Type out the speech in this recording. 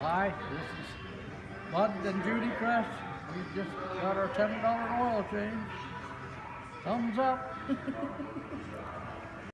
Hi, this is Bud and Judy Crest. We just got our ten dollars oil change. Thumbs up.